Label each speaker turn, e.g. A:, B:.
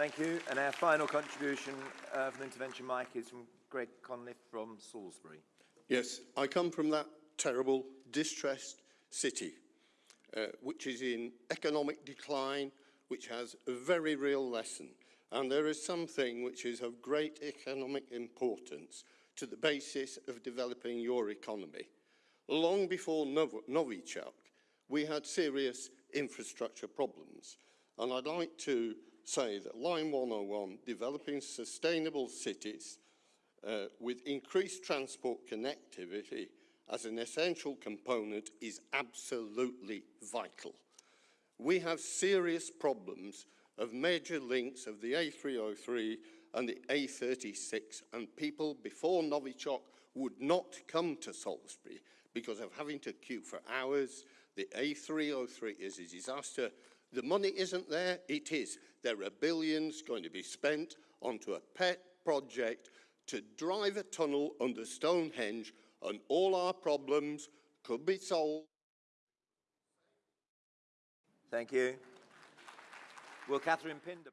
A: Thank you. And our final contribution uh, from intervention Mike, is from Greg Conliffe from Salisbury.
B: Yes, I come from that terrible, distressed city, uh, which is in economic decline, which has a very real lesson. And there is something which is of great economic importance to the basis of developing your economy. Long before Nov Novichok, we had serious infrastructure problems. And I'd like to say that Line 101, developing sustainable cities uh, with increased transport connectivity as an essential component is absolutely vital. We have serious problems of major links of the A303 and the A36 and people before Novichok would not come to Salisbury because of having to queue for hours. The A303 is a disaster. The money isn't there, it is. There are billions going to be spent onto a pet project to drive a tunnel under Stonehenge and all our problems could be solved.
A: Thank you. Will Catherine Pinder...